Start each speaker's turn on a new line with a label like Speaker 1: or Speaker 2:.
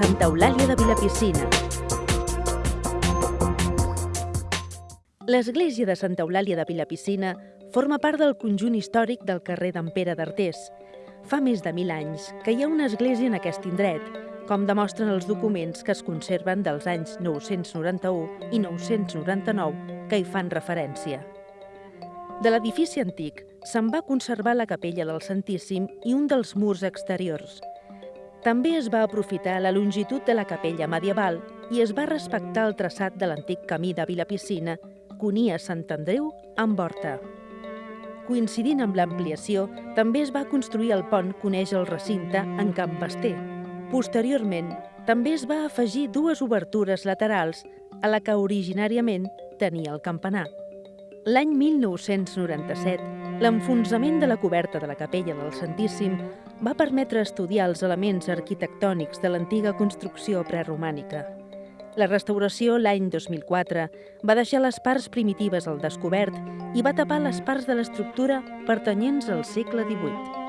Speaker 1: Eulàlia de Vilapicina. L'església de Santa Eulàlia de Vilapicina forma part del conjunt històric del carrer d'en Pere d'Artés. Fa més de mil anys que hi ha una església en aquest indret, com demostren els documents que es conserven dels anys 991 i 999 que hi fan referència. De l'edifici antic se'n va conservar la capella del Santíssim i un dels murs exteriors. També es va aprofitar la longitud de la capella medieval i es va respectar el traçat de l'antic camí de Vilapicina que unia Sant Andreu amb Horta. Coincidint amb l'ampliació, també es va construir el pont que uneix el recinte en Camp Basté. Posteriorment, també es va afegir dues obertures laterals a la que originàriament tenia el campanar. L'any 1997, l'enfonsament de la coberta de la capella del Santíssim va permetre estudiar els elements arquitectònics de l'antiga construcció preromànica. La restauració l'any 2004 va deixar les parts primitives al descobert i va tapar les parts de l'estructura pertanyents al segle XVIII.